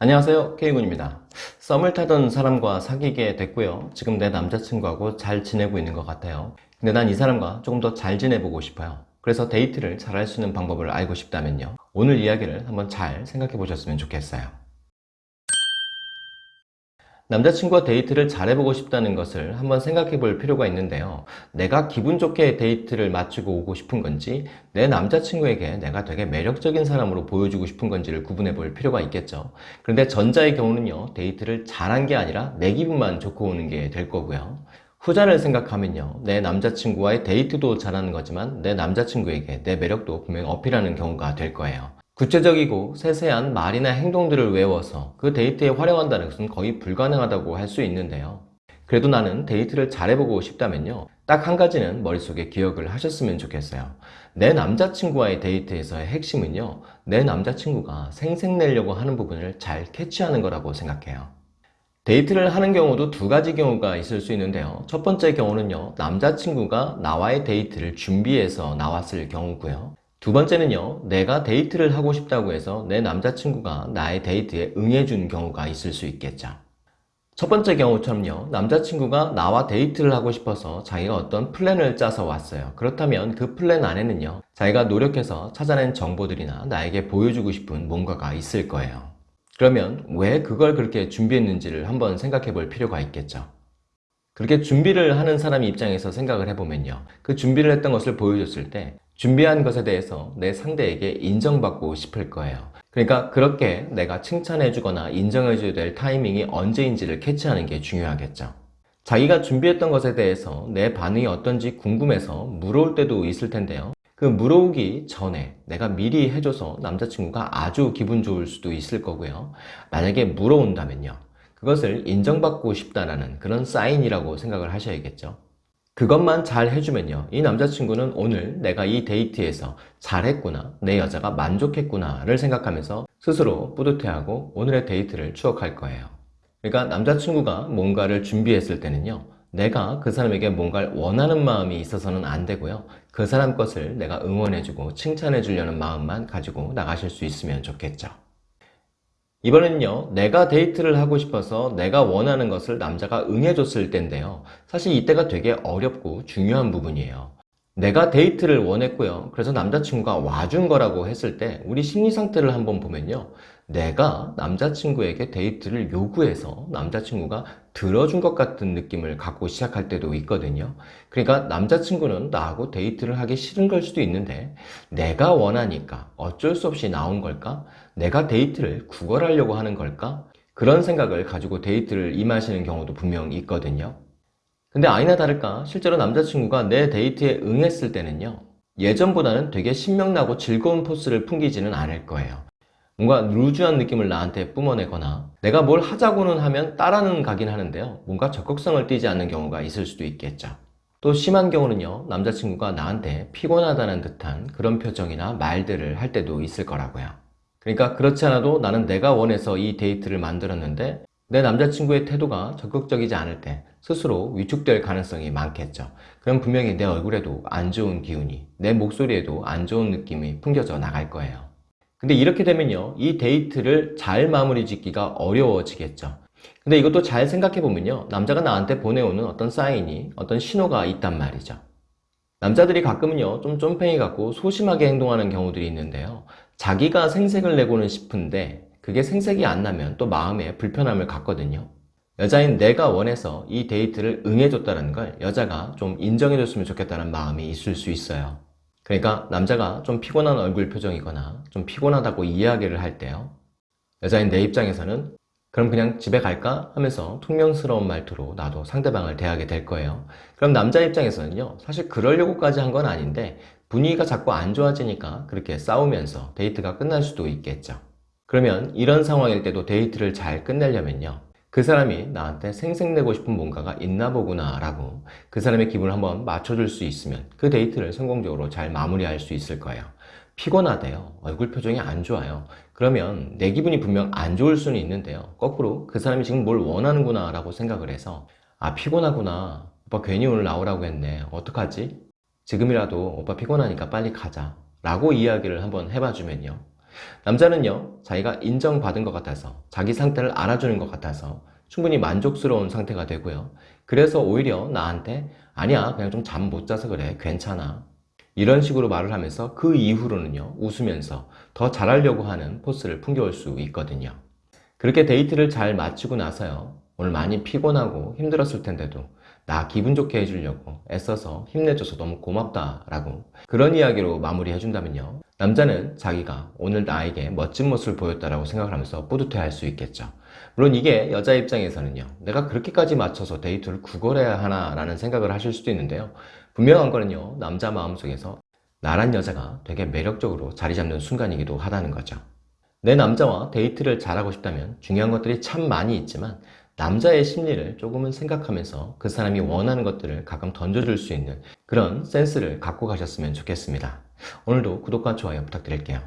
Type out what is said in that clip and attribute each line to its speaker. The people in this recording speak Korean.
Speaker 1: 안녕하세요. K군입니다. 썸을 타던 사람과 사귀게 됐고요. 지금 내 남자친구하고 잘 지내고 있는 것 같아요. 근데 난 이 사람과 조금 더 잘 지내보고 싶어요. 그래서 데이트를 잘 할 수 있는 방법을 알고 싶다면요. 오늘 이야기를 한번 잘 생각해 보셨으면 좋겠어요 남자친구와 데이트를 잘해보고 싶다는 것을 한번 생각해 볼 필요가 있는데요. 내가 기분 좋게 데이트를 마치고 오고 싶은 건지 내 남자친구에게 내가 되게 매력적인 사람으로 보여주고 싶은 건지를 구분해 볼 필요가 있겠죠. 그런데 전자의 경우는요 데이트를 잘한 게 아니라 내 기분만 좋고 오는 게 될 거고요. 후자를 생각하면요 내 남자친구와의 데이트도 잘하는 거지만 내 남자친구에게 내 매력도 분명히 어필하는 경우가 될 거예요 구체적이고 세세한 말이나 행동들을 외워서 그 데이트에 활용한다는 것은 거의 불가능하다고 할 수 있는데요. 그래도 나는 데이트를 잘해보고 싶다면요. 딱 한 가지는 머릿속에 기억을 하셨으면 좋겠어요. 내 남자친구와의 데이트에서의 핵심은요. 내 남자친구가 생색내려고 하는 부분을 잘 캐치하는 거라고 생각해요. 데이트를 하는 경우도 두 가지 경우가 있을 수 있는데요. 첫 번째 경우는요. 남자친구가 나와의 데이트를 준비해서 나왔을 경우고요 두 번째는요 내가 데이트를 하고 싶다고 해서 내 남자친구가 나의 데이트에 응해준 경우가 있을 수 있겠죠. 첫 번째 경우처럼요 남자친구가 나와 데이트를 하고 싶어서 자기가 어떤 플랜을 짜서 왔어요. 그렇다면 그 플랜 안에는요 자기가 노력해서 찾아낸 정보들이나 나에게 보여주고 싶은 뭔가가 있을 거예요. 그러면 왜 그걸 그렇게 준비했는지를 한번 생각해 볼 필요가 있겠죠. 그렇게 준비를 하는 사람 입장에서 생각을 해보면요 그 준비를 했던 것을 보여줬을 때 준비한 것에 대해서 내 상대에게 인정받고 싶을 거예요. 그러니까 그렇게 내가 칭찬해 주거나 인정해 줘야 될 타이밍이 언제인지를 캐치하는 게 중요하겠죠. 자기가 준비했던 것에 대해서 내 반응이 어떤지 궁금해서 물어올 때도 있을 텐데요. 그 물어오기 전에 내가 미리 해줘서 남자친구가 아주 기분 좋을 수도 있을 거고요. 만약에 물어온다면요. 그것을 인정받고 싶다는 그런 사인이라고 생각을 하셔야겠죠 그것만 잘 해주면요. 이 남자친구는 오늘 내가 이 데이트에서 잘했구나 내 여자가 만족했구나 를 생각하면서 스스로 뿌듯해하고 오늘의 데이트를 추억할 거예요. 그러니까 남자친구가 뭔가를 준비했을 때는요. 내가 그 사람에게 뭔가를 원하는 마음이 있어서는 안 되고요. 그 사람 것을 내가 응원해주고 칭찬해 주려는 마음만 가지고 나가실 수 있으면 좋겠죠 이번에는요 내가 데이트를 하고 싶어서 내가 원하는 것을 남자가 응해줬을 때인데요. 사실 이때가 되게 어렵고 중요한 부분이에요 내가 데이트를 원했고요 그래서 남자친구가 와준 거라고 했을 때 우리 심리 상태를 한번 보면요 내가 남자친구에게 데이트를 요구해서 남자친구가 들어준 것 같은 느낌을 갖고 시작할 때도 있거든요 그러니까 남자친구는 나하고 데이트를 하기 싫은 걸 수도 있는데 내가 원하니까 어쩔 수 없이 나온 걸까? 내가 데이트를 구걸하려고 하는 걸까? 그런 생각을 가지고 데이트를 임하시는 경우도 분명 있거든요 근데 아니나 다를까 실제로 남자친구가 내 데이트에 응했을 때는요 예전보다는 되게 신명나고 즐거운 force를 풍기지는 않을 거예요. 뭔가 loose한 느낌을 나한테 뿜어내거나 내가 뭘 하자고는 하면 따라는 가긴 하는데요 뭔가 적극성을 띠지 않는 경우가 있을 수도 있겠죠. 또 심한 경우는요 남자친구가 나한테 피곤하다는 듯한 그런 표정이나 말들을 할 때도 있을 거라고요. 그러니까 그렇지 않아도 나는 내가 원해서 이 데이트를 만들었는데 내 남자친구의 태도가 적극적이지 않을 때 스스로 위축될 가능성이 많겠죠. 그럼 분명히 내 얼굴에도 안 좋은 기운이 내 목소리에도 안 좋은 느낌이 풍겨져 나갈 거예요. 근데 이렇게 되면요 이 데이트를 잘 마무리 짓기가 어려워지겠죠. 근데 이것도 잘 생각해 보면요 남자가 나한테 보내오는 어떤 사인이 어떤 신호가 있단 말이죠. 남자들이 가끔은요 좀 쫌팽이 같고 소심하게 행동하는 경우들이 있는데요. 자기가 생색을 내고는 싶은데 그게 생색이 안 나면 또 마음에 불편함을 갖거든요. 여자인 내가 원해서 이 데이트를 응해줬다는 걸 여자가 좀 인정해줬으면 좋겠다는 마음이 있을 수 있어요. 그러니까 남자가 좀 피곤한 얼굴 표정이거나 좀 피곤하다고 이야기를 할 때요. 여자인 내 입장에서는 그럼 그냥 집에 갈까? 하면서 퉁명스러운 말투로 나도 상대방을 대하게 될 거예요. 그럼 남자 입장에서는요 사실 그러려고까지 한 건 아닌데 분위기가 자꾸 안 좋아지니까 그렇게 싸우면서 데이트가 끝날 수도 있겠죠 그러면 이런 상황일 때도 데이트를 잘 끝내려면요. 그 사람이 나한테 생색내고 싶은 뭔가가 있나 보구나 라고 그 사람의 기분을 한번 맞춰줄 수 있으면 그 데이트를 성공적으로 잘 마무리할 수 있을 거예요. 피곤하대요. 얼굴 표정이 안 좋아요. 그러면 내 기분이 분명 안 좋을 수는 있는데요. 거꾸로 그 사람이 지금 뭘 원하는구나 라고 생각을 해서 아 피곤하구나. 오빠 괜히 오늘 나오라고 했네. 어떡하지? 지금이라도 오빠 피곤하니까 빨리 가자. 라고 이야기를 한번 해봐 주면요 남자는요, 자기가 인정받은 것 같아서, 자기 상태를 알아주는 것 같아서 충분히 만족스러운 상태가 되고요. 그래서 오히려 나한테, 아니야, 그냥 좀 잠 못 자서 그래, 괜찮아. 이런 식으로 말을 하면서 그 이후로는요, 웃으면서 더 잘하려고 하는 force를 풍겨올 수 있거든요. 그렇게 데이트를 잘 마치고 나서요, 오늘 많이 피곤하고 힘들었을 텐데도 나 기분 좋게 해주려고 애써서 힘내줘서 너무 고맙다라고 그런 이야기로 마무리해준다면요. 남자는 자기가 오늘 나에게 멋진 모습을 보였다라고 생각을 하면서 뿌듯해 할 수 있겠죠. 물론 이게 여자 입장에서는요. 내가 그렇게까지 맞춰서 데이트를 구걸해야 하나 라는 생각을 하실 수도 있는데요. 분명한 거는요. 남자 마음속에서 나란 여자가 되게 매력적으로 자리 잡는 순간이기도 하다는 거죠. 내 남자와 데이트를 잘하고 싶다면 중요한 것들이 참 많이 있지만 남자의 심리를 조금은 생각하면서 그 사람이 원하는 것들을 가끔 던져줄 수 있는 그런 센스를 갖고 가셨으면 좋겠습니다. 오늘도 구독과 좋아요 부탁드릴게요.